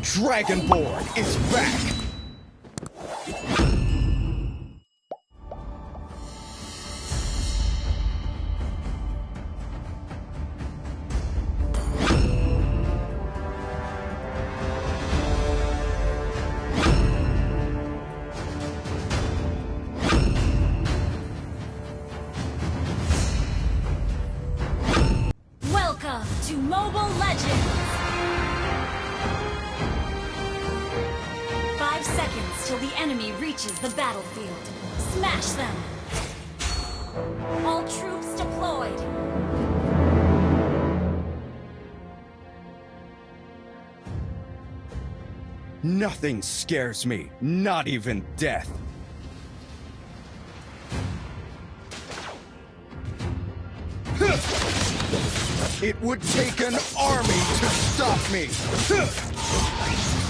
Dragonborn is back! Reaches the battlefield. Smash them! All troops deployed! Nothing scares me, not even death. It would take an army to stop me.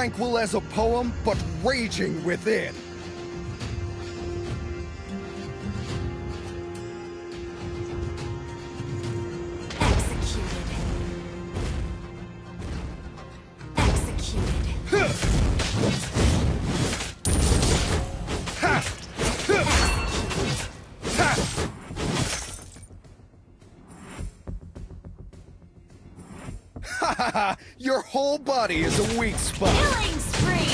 Tranquil as a poem, but raging within. Your whole body is a weak spot. Killing spree!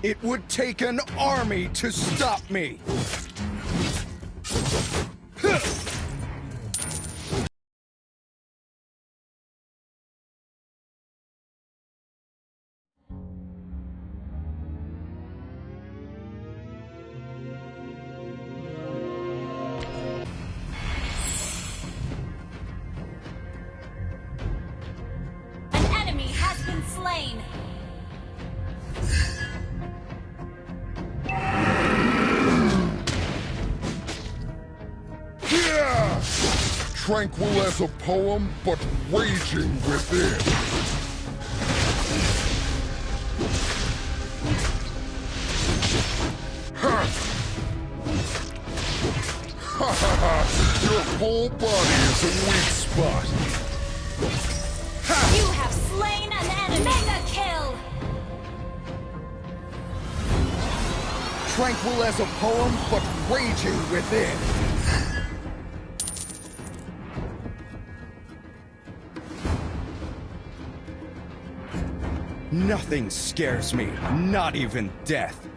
It would take an army to stop me. Slain! Yeah! Tranquil as a poem, but raging within. Ha! Ha ha! Your whole body is a weak spot. Tranquil as a poem, but raging within. Nothing scares me, not even death.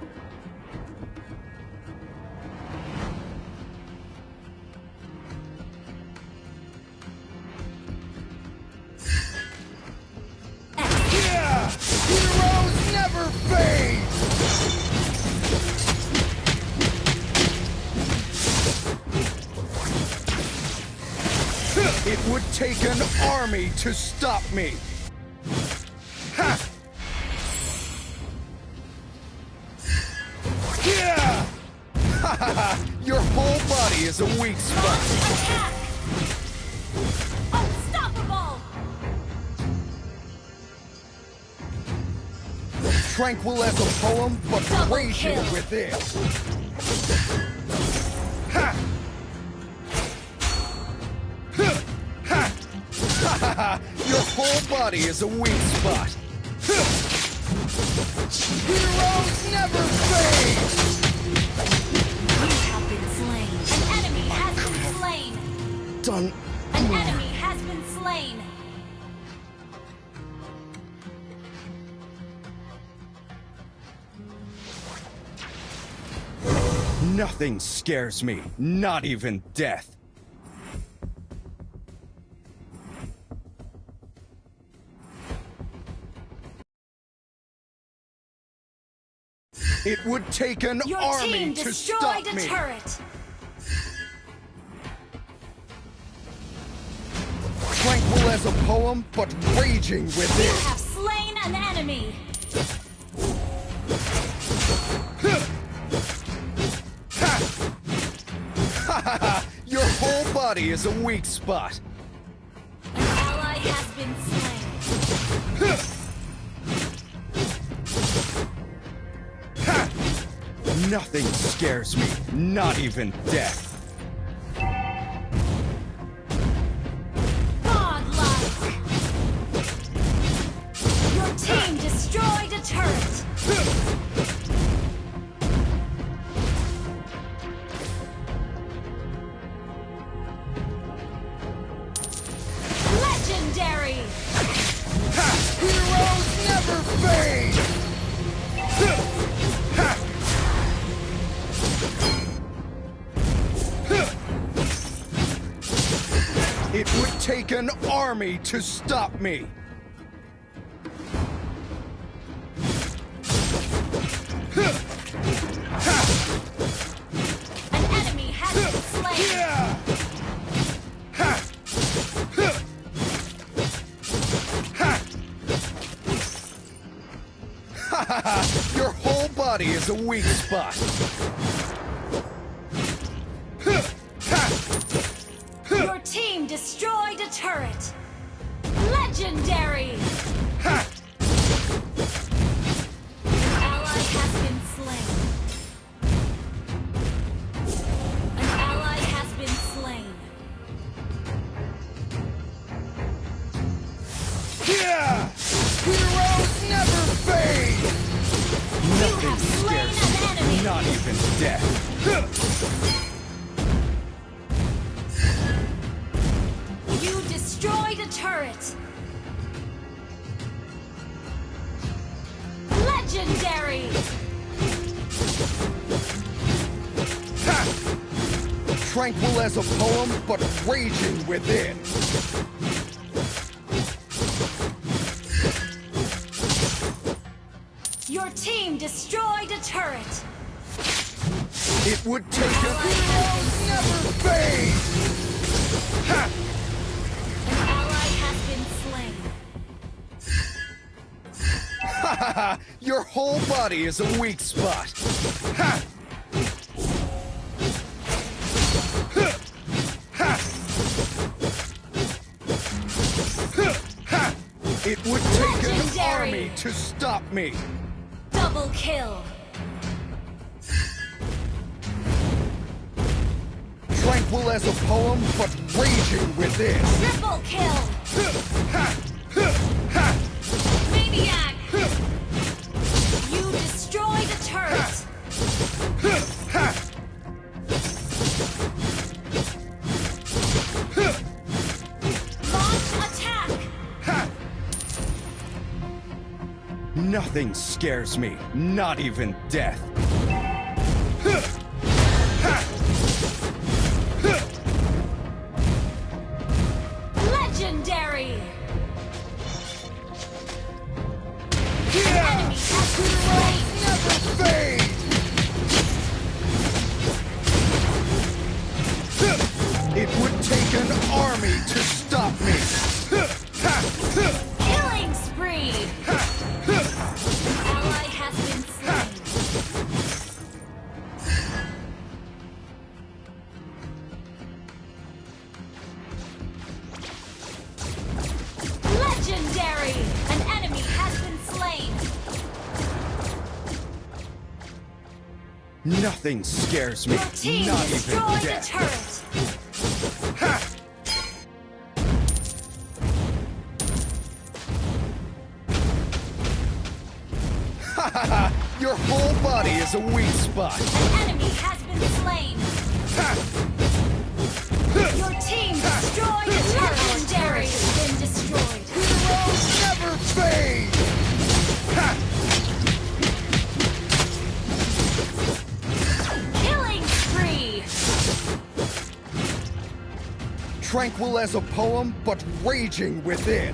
Would take an army to stop me. Ha! Yeah! Ha ha ha! Your whole body is a weak spot. Unstoppable! Tranquil as a poem, but raging within. Body is a weak spot. Heroes never fade! You have been slain. An enemy has been slain. Done. An enemy has been slain. Nothing scares me, not even death. It would take an Your army to stop me. Turret. Tranquil as a poem, but raging within. You have slain an enemy. Your whole body is a weak spot. An ally has been slain. Nothing scares me, not even death. Godlike! Your team destroyed a turret! Legendary! Heroes never fade! Take an army to stop me. An enemy has been slain! Your whole body is a weak spot. Yeah! Heroes never fade! Nothing have slain scares an enemy. me, not even death. You destroyed a turret! Legendary! Ha! Tranquil as a poem, but raging within. Destroyed a turret! It would take a heroes never fade! Ha! An ally has been slain. Ha ha ha! Your whole body is a weak spot. Ha! It would take an army to stop me. Double kill! Tranquil as a poem, but raging within. Triple kill! Nothing scares me, not even death. Nothing scares me, Your team not even destroyed a death. turret. Your whole body is a weak spot. An enemy has been slain. Your team destroyed a turret. Legendary has been destroyed. Tranquil as a poem, but raging within.